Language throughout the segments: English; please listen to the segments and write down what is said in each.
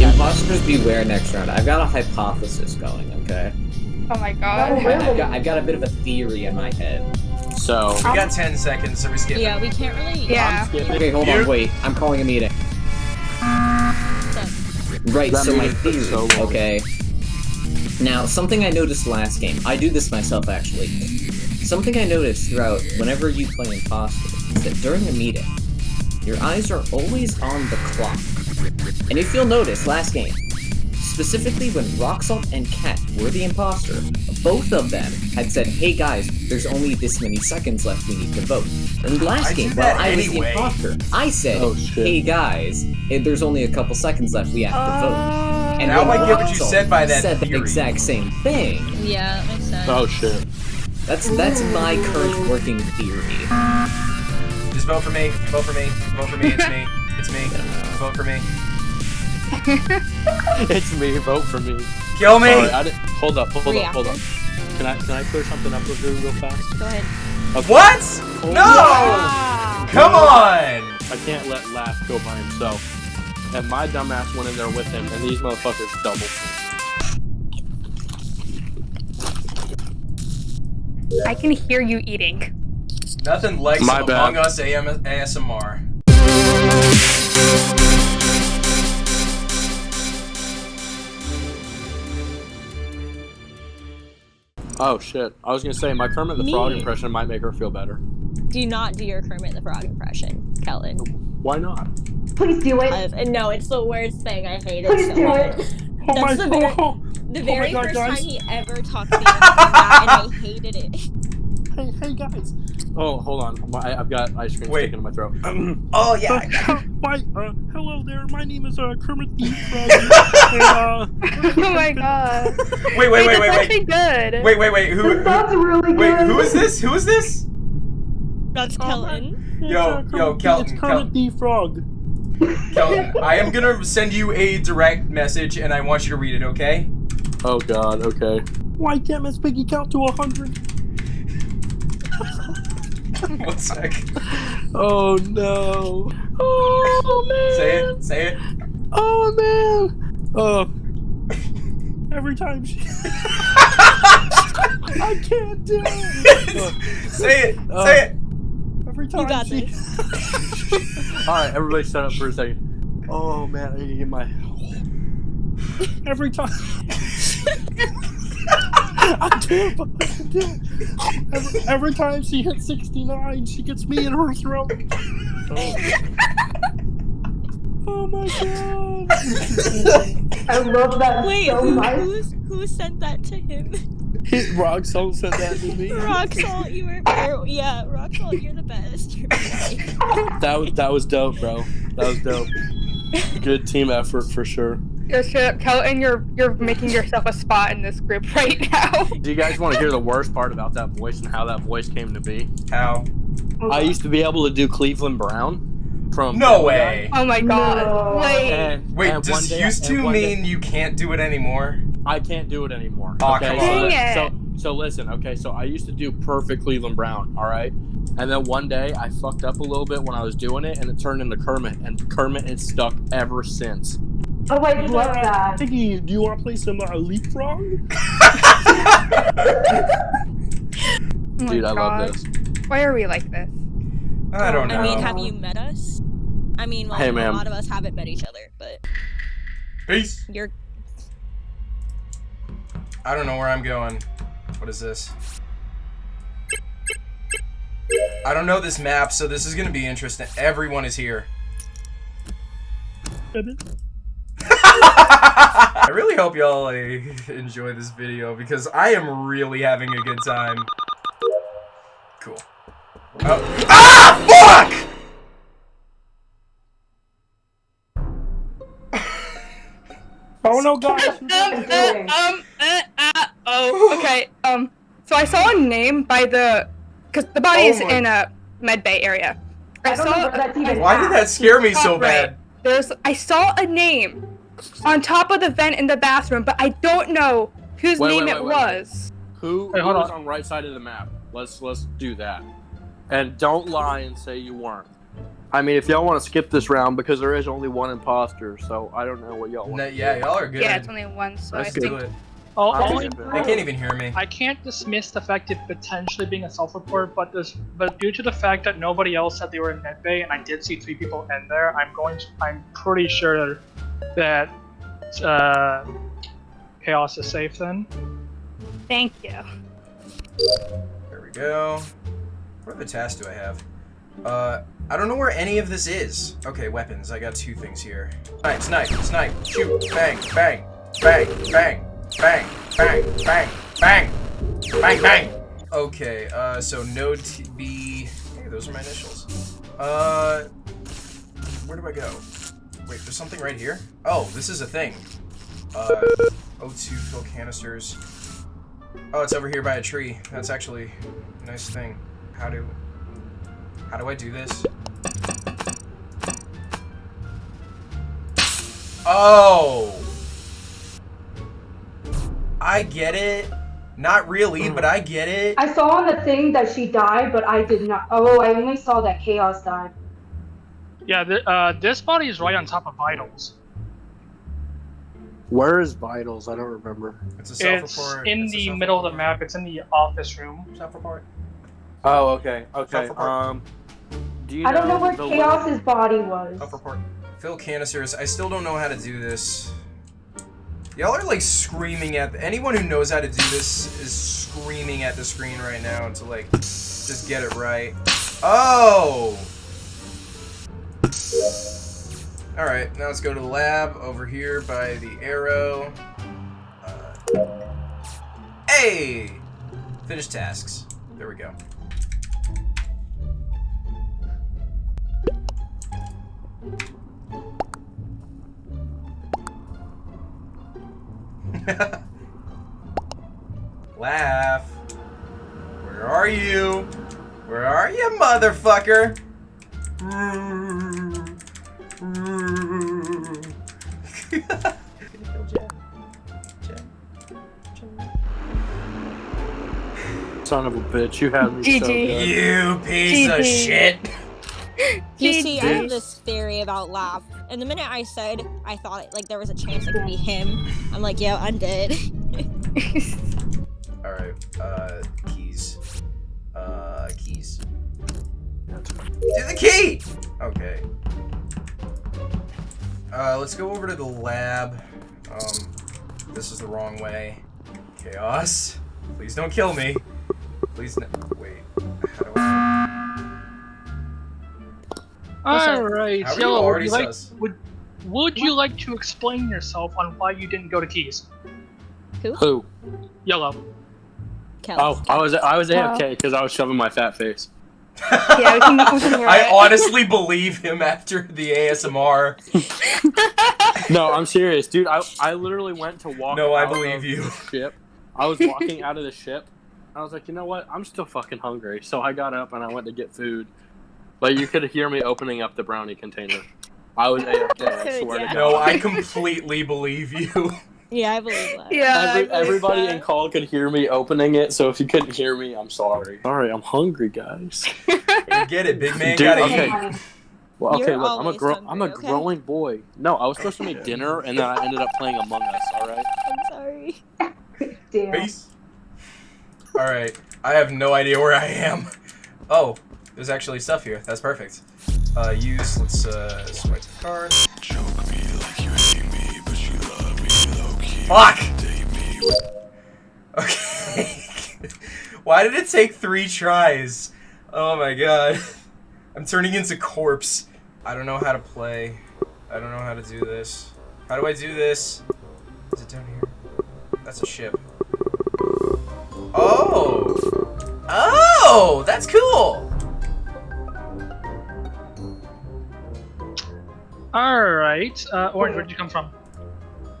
Imposters beware next round. I've got a hypothesis going, okay? Oh my god. I've got, I've got a bit of a theory in my head. So, We got 10 seconds, so we skip Yeah, we can't really. Yeah. I'm skipping. Okay, hold You- on, wait. I'm calling a meeting. Right, That so my meeting took theory, so long. okay? Now, something I noticed last game, I do this myself actually. Something I noticed throughout whenever you play Imposter is that during a meeting, your eyes are always on the clock. And if you'll notice, last game, specifically when Roxalt and Cat were the imposter, both of them had said, hey guys, there's only this many seconds left, we need to vote. And last I game, that while I was anyway. the imposter, I said, Oh, hey guys, eh, there's only a couple seconds left, we have to vote. Uh, And Now when I get what you said by that said the exact same thing. Yeah, that makes sense. Oh shit. That's that's my current working theory. Just vote for me. Vote for me. Vote for me. It's me. It's me. Vote for me. it's me. Vote for me. Kill me! Sorry, I hold up, hold up, hold up. Can I can I clear something up with you real fast? Go ahead. Okay. What? Oh, No! Ah. Come on! I can't let Laugh go by himself. And my dumbass went in there with him, and these motherfuckers doubled. I can hear you eating. Nothing like My some bad. Among Us AM ASMR. Oh shit! I was gonna say my Kermit the Frog impression might make her feel better. Do not do your Kermit the Frog impression, Kellen. Why not? Please do it. I've, and no, it's the worst thing. I hate Please it so do much. it. Oh That's the very, oh, the my very God, first guys. time he ever talked to me about that, and I hated it. Hey, hey guys! Oh, hold on. My, I've got ice cream Wait. sticking in my throat. Oh, yeah. I got my, uh, hello there. My name is uh, Kermit the Frog. and, uh, oh my god. Wait, wait, wait, that's wait, actually wait. good. Wait, wait, wait. Who? This who sounds really good. wait, who is this? Who is this? That's Oh, Kellen. it's, Yo, uh, yo, Kermit, Kelton, It's Kermit the Frog. Kelton, I am gonna send you a direct message and I want you to read it, okay? Oh god, okay. Why can't Miss Piggy count to a hundred? One sec. Oh no. Oh man. Say it. Say it. Oh man. Oh. Every time she. I can't do it. say it. Oh. Say it. Every time got she. All right, everybody, shut up for a second. Oh man, I need to get my. Every time. I can't fucking do it. Every, every time she hits 69, she gets me in her throat. Oh, oh my god. I love that Wait, so who, much. who's, who sent that to him? Hit Rock Salt said that to me. Roxalt, you were. Or, yeah, Roxalt, you're the best. That was that was dope, bro. That was dope. Good team effort for sure. Yo, straight up, Kelton, you're you're making yourself a spot in this group right now. Do you guys want to hear the worst part about that voice and how that voice came to be? How? I used to be able to do Cleveland Brown from No Family way. Oh my god. No. Wait. And, Wait, and does day- used to one day- mean you can't do it anymore? I can't do it anymore. Aw, okay, come so, on. Dang so it. so listen, okay, so I used to do perfect Cleveland Brown, all right, and then one day I fucked up a little bit when I was doing it, and it turned into Kermit, and Kermit has stuck ever since. Oh, I love that. Piggy, do you want to play some uh, leapfrog? Oh Dude, I love this. Why are we like this? I don't know. I mean, have you met us? I mean, well, Hey, a lot of us haven't met each other, but Peace. you're. I don't know where I'm going. What is this? I don't know this map, so this is gonna be interesting. Everyone is here. I really hope y'all like, enjoy this video because I am really having a good time. Cool. Oh. Ah! Fuck! Oh no, guys! Um, uh, um, uh, uh, oh, okay. Um, so I saw a name by the, cause the body Oh is my- in a med bay area. I, I don't know saw. where that's even Why did that scare me so bad? right. Bad? There's. I saw a name on top of the vent in the bathroom, but I don't know whose Wait, name wait, it wait, wait, wait. was. Who, Hey, who hold was on. on right side of the map? Let's let's do that. And don't lie and say you weren't. I mean, if y'all want to skip this round, because there is only one imposter, so I don't know what y'all want. No, yeah, y'all are good. Yeah, it's only one, so Let's I do think. do it. Oh, I'll only, skip it. They can't even hear me. I can't dismiss the fact of potentially being a self-report, but this, but due to the fact that nobody else said they were in medbay, and I did see three people in there, I'm going. To, I'm pretty sure that uh, chaos is safe. Then Thank you. There we go. What other tasks do I have? Uh, I don't know where any of this is. Okay, weapons. I got two things here. Snipe, snipe, snipe, shoot, bang, bang, bang, bang, bang, bang, bang, bang, bang, bang. Okay, uh, so node TB. Hey, those are my initials. Uh, where do I go? Wait, there's something right here. Oh, this is a thing. Uh, O2 fill canisters. Oh, it's over here by a tree. That's actually a nice thing. How do... How do I do this? Oh! I get it. Not really, but I get it. I saw on the thing that she died, but I did not. Oh, I only saw that Chaos died. yeah, th- uh, this body is right on top of vitals. Where is Vitals? I don't remember. It's a It's self-report. in It's a the middle of the map. It's in the office room. Self-report. Oh, okay, okay. Um, do you I don't know where the Chaos's body was. Self-report. Fill canisters. I still don't know how to do this. Y'all are like screaming at anyone who knows how to do this is screaming at the screen right now to like just get it right. Oh. All right, now let's go to the lab over here by the arrow. Uh, hey, finish tasks. There we go. Laugh. Where are you? Where are you, motherfucker? Son of a bitch, you had me so GG. good. you piece of shit. You see, I have this theory about Laugh, and the minute I said I thought like there was a chance it could be him, I'm like, yo, I'm dead. All right, uh, keys. Uh, keys. Do the key. Okay. Uh, let's go over to the lab. Um, this is the wrong way. Chaos. Please don't kill me. Please no. Wait. All right, How you Yellow. Would you like would would you like to explain yourself on why you didn't go to Keys? Who? Yellow. Kel. Oh, I was I was Wow. AFK because I was shoving my fat face. yeah, we can, we can hear I it. honestly believe him after the ASMR. No, I'm serious, dude. I I literally went to walk. No, I believe of you. Ship. I was walking out of the ship. I was like, you know what? I'm still fucking hungry. So I got up and I went to get food. But you could hear me opening up the brownie container. I was AFK. I swear Yeah. to God. No, I completely believe you. Yeah, I believe that. Yeah. Every, believe everybody that. in call could hear me opening it, so if you couldn't hear me, I'm sorry. Sorry, I'm hungry, guys. Get it, big man. Dude, gotta okay. eat. Well, okay, You're look, I'm a always gro- I'm a okay? growing boy. No, I was supposed to make dinner, and then I ended up playing Among Us. All right. I'm sorry. Damn. Peace. All right, I have no idea where I am. Oh, there's actually stuff here. That's perfect. Uh, use. Let's uh, swipe the card. Fuck. Okay. Why did it take three tries? Oh my god. I'm turning into corpse. I don't know how to play. I don't know how to do this. How do I do this? Is it down here? That's a ship. Oh! Oh! That's cool! Right, uh, Orange. Where did you come from?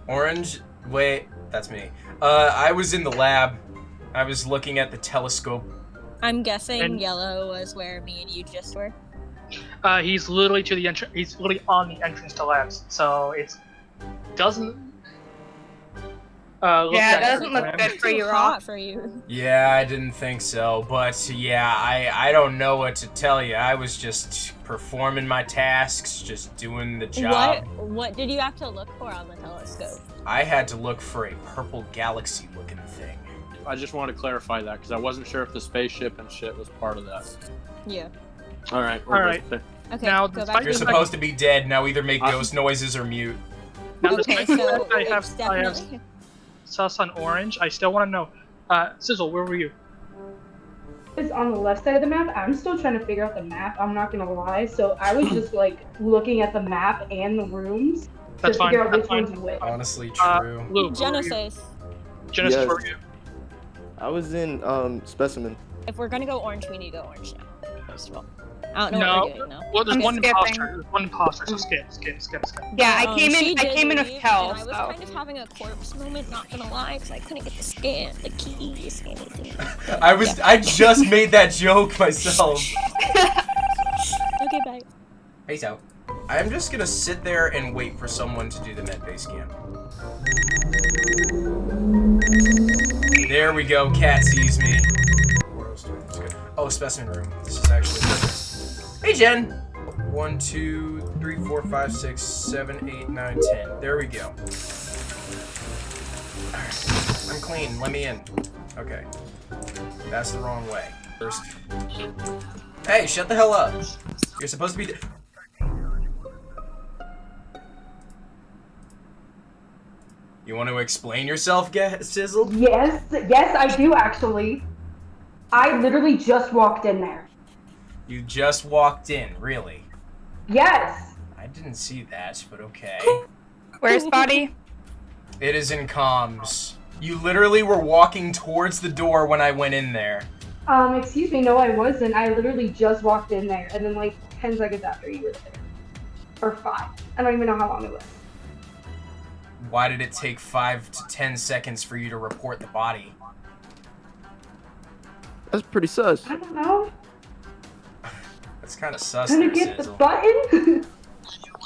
Orange. Wait, that's me. Uh, I was in the lab. I was looking at the telescope. I'm guessing And- yellow was where me and you just were. Uh, he's literally to the entrance. He's literally on the entrance to labs. So it doesn't. Uh, Yeah, it doesn't look good for you, Rob. hot for you. Yeah, I didn't think so, but yeah, I I don't know what to tell you. I was just performing my tasks, just doing the job. What what did you have to look for on the telescope? I had to look for a purple galaxy looking thing. I just want to clarify that because I wasn't sure if the spaceship and shit was part of that. Yeah. All right. All right. good. Okay. Now, go despite back You're to Seems supposed to be dead, now either make I- ghost noises or mute. Now, Okay, so I have, it's I have definitely sus on orange. I still want to know. Uh, Sizzle, where were you? It's on the left side of the map. I'm still trying to figure out the map. I'm not gonna lie. So I was just like looking at the map and the rooms That's to fine. figure out That's which fine. one's which. Honestly, Uh, true. Blue, where you? Genesis. Genesis, Yes. where were you? I was in um specimen. If we're gonna go orange, we need to go orange now. First of all, I don't know No. what we're doing now. Well, there's I'm one skipping. imposter. There's one imposter. So skip, skip, skip, skip. Yeah, I Um, came she in. I came in with leave, Kel. I was So. kind of having a corpse moment. Not gonna lie, because I couldn't get the scan, the keys, anything. I was I just made that joke myself. Okay, bye. Peace out. I'm just gonna sit there and wait for someone to do the medbay scan. There we go, cat sees me. What else do I- that's good. Oh, specimen room. This is actually perfect. Hey, Jen! One, two, three, four, five, six, seven, eight, nine, ten. There we go. I'm clean. Let me in. Okay. That's the wrong way. First. Hey, shut the hell up. You're supposed to be. You want to explain yourself, Sizzle? Yes, yes, I do actually. I literally just walked in there. You just walked in, really? Yes. I didn't see that, but okay. Where's body? It is in comms. You literally were walking towards the door when I went in there. Um, excuse me, no, I wasn't. I literally just walked in there, and then like ten seconds after you were there, or five. I don't even know how long it was. Why did it take five to ten seconds for you to report the body? That's pretty sus. I don't know. That's kind of sus, Trying to there, get the button.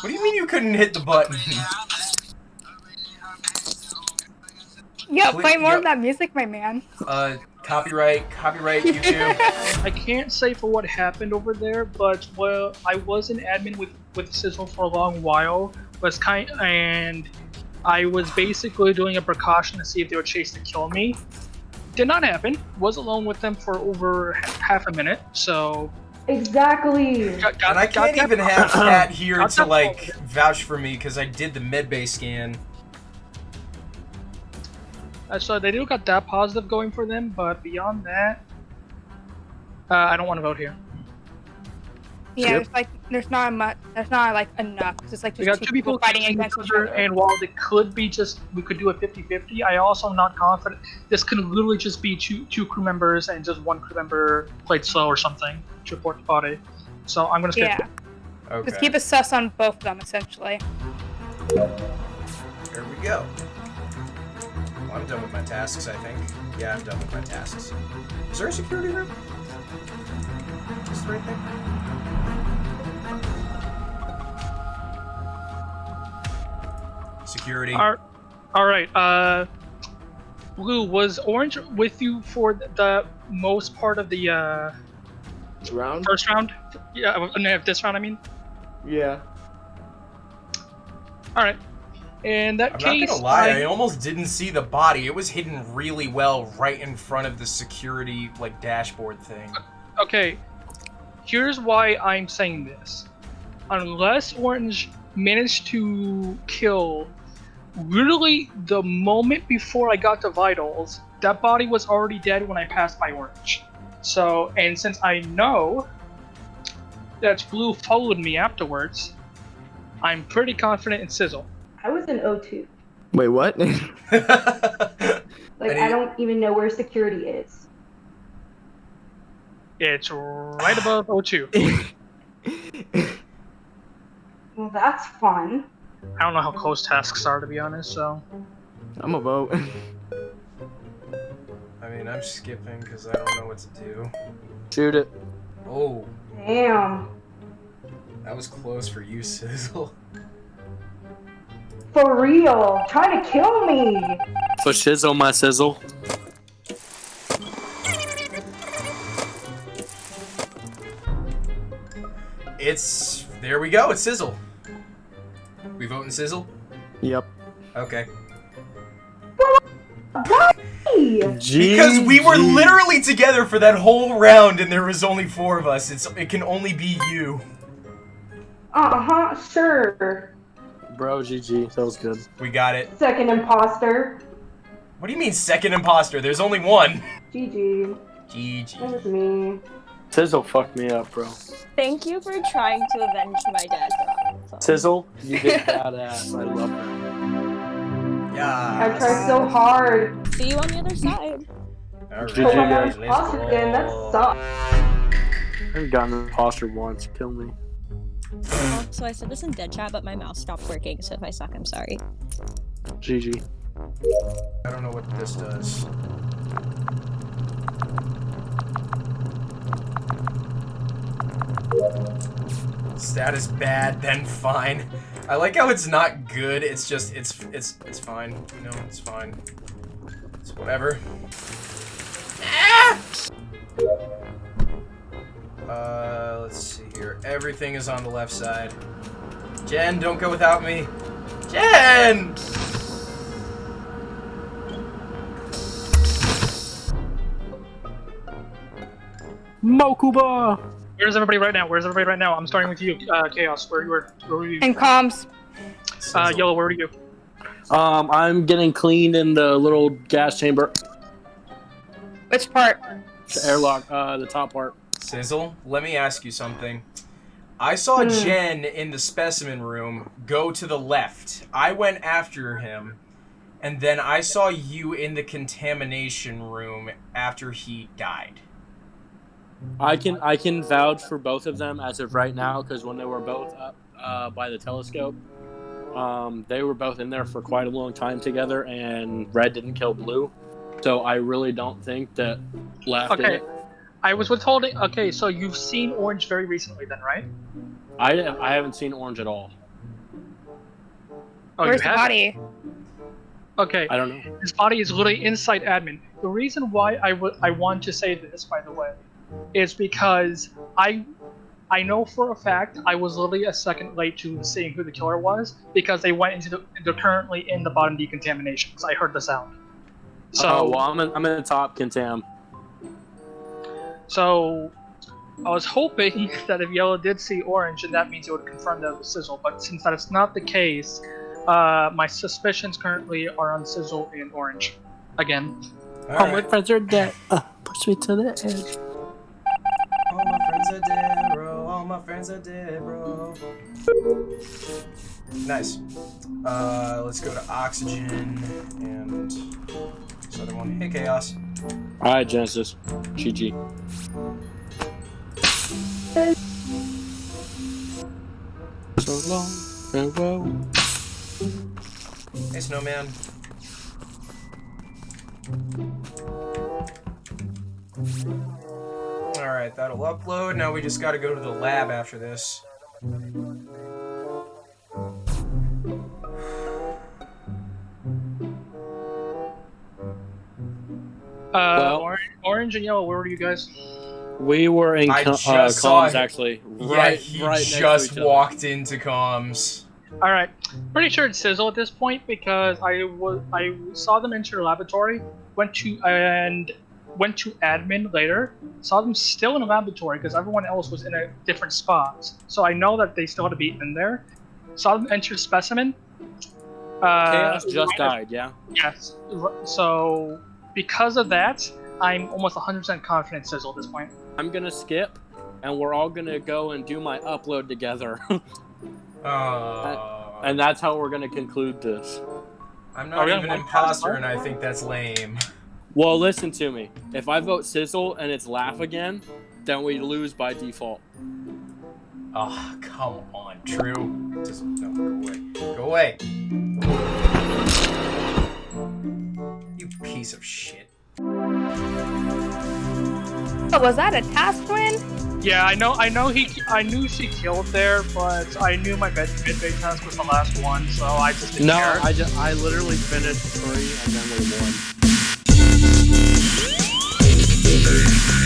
What do you mean you couldn't hit the button? Yo, Please- play more yo- of that music, my man. Uh, copyright, copyright, YouTube. I can't say for what happened over there, but well, I was an admin with with Sizzle for a long while. Was kind and I was basically doing a precaution to see if they would chase to kill me. Did not happen. Was alone with them for over half a minute, so exactly. got, got, And I can't that- even have Cat here got to like vouch for me because I did the medbay scan. Uh, so they do got that positive going for them, but beyond that, uh, I don't want to vote here. Yeah, Yep. there's like there's not much. There's not like enough. It's like We just got two people fighting fighting against each other, other. and while it could be just we could do a 50-50, I also am not confident. This could literally just be two two crew members and just one crew member played slow or something to report the body. So I'm gonna skip. Yeah, Okay. just keep a sus on both of them essentially. There we go. Well, I'm done with my tasks, I think. Yeah, I'm done with my tasks. Is there a security room? Is this the right thing? Security. All, all right. Uh, Blue was Orange with you for the most part of the uh, Round? first round. Yeah, uh, no, this round I mean. Yeah. All right. In that I'm case, not gonna lie, I- I almost didn't see the body. It was hidden really well right in front of the security like dashboard thing. Okay, here's why I'm saying this. Unless Orange managed to kill literally the moment before I got to Vitals, that body was already dead when I passed by Orange. So, and since I know that Blue followed me afterwards, I'm pretty confident in Sizzle. I was in O2. Wait, what? Like Any- I don't even know where security is. It's right above O2. Well, that's fun. I don't know how close tasks are to be honest, so. I'm a vote. I mean, I'm skipping because I don't know what to do. Shoot it. Oh, Damn. that was close for you, Sizzle. For real. Trying to kill me. For shizzle my sizzle. It's there we go. It's Sizzle. We voting Sizzle. Yep. Okay. Hey. Because we were literally together for that whole round, and there was only four of us. It's it can only be you. Uh-huh, sure. Bro, GG. That was good. We got it. Second imposter. What do you mean second imposter? There's only one. GG. GG. That was me. Sizzle fucked me up, bro. Thank you for trying to avenge my dad. So. Sizzle, you did badass. I love that. Yeah. I tried so hard. See you on the other side. Alright, GG, Oh, I'm guys. imposter again. That sucks. I haven't gotten an imposter once. Kill me. Oh, so I said this in dead chat, but my mouse stopped working. So if I suck, I'm sorry. GG. I don't know what this does. Status bad, then fine. I like how it's not good. It's just it's it's it's fine. You know, it's fine. It's whatever. Ah! Uh, let's see here. Everything is on the left side. Jen, don't go without me. Jen! Mokuba! Where's everybody right now? Where's everybody right now? I'm starting with you, uh, Chaos. Where, where, where were you? And comms. Uh, Yellow, where are you? Um, I'm getting cleaned in the little gas chamber. Which part? The airlock, uh, the top part. Sizzle, let me ask you something. I saw Hmm. Jen in the specimen room go to the left. I went after him, and then I saw you in the contamination room after he died. I can I can vouch for both of them as of right now because when they were both up uh, by the telescope, um, they were both in there for quite a long time together, and Red didn't kill Blue, so I really don't think that Laugh did Okay. it. I was withholding. Okay, so you've seen Orange very recently, then, right? I I haven't seen Orange at all. Oh, Where's you the have? body? Okay, I don't know. his body is literally inside admin. The reason why I would I want to say this, by the way, is because I I know for a fact I was literally a second late to seeing who the killer was because they went into the they're currently in the bottom decontamination. 'cause I heard the sound. So oh, well, I'm in, I'm in the top contam. So I was hoping that if Yellow did see Orange, then that means it would confirm that it was Sizzle. But since that is not the case, uh, my suspicions currently are on Sizzle and Orange. Again. Alright. friends are dead. Uh, push me to the edge. Bro. All my friends are dead, bro. Nice. Uh, let's go to oxygen and this other one. Hey, chaos. All right, Genesis. GG. So long, farewell. Hey, snowman. All right, that'll upload. Now we just got to go to the lab after this. Uh, Well- orange, orange and Yellow, where were you guys? We were in I co- just uh, comms it. actually. Yeah, Right, he right next to just each other. walked into comms. Alright, pretty sure it's Sizzle at this point because I was I saw them enter the laboratory, went to and went to admin later, saw them still in the laboratory because everyone else was in a different spot. So I know that they still had to be in there. Saw them enter specimen. Uh, Chaos just died. Yeah. Yes. So because of that, I'm almost 100% confident Sizzle at this point. I'm gonna skip, and we're all gonna go and do my upload together, Uh, and that's how we're gonna conclude this. I'm not even an imposter, and I think that's lame. Well, listen to me. If I vote Sizzle and it's Laugh again, then we lose by default. Oh, come on, True. Just no, go away. Go away. You piece of shit. Oh, was that a task win? Yeah, I know. I know he. I knew she killed there, but I knew my mid mid bay test was the last one, so I just didn't No, care. I just I literally finished three and then we won. Thank you.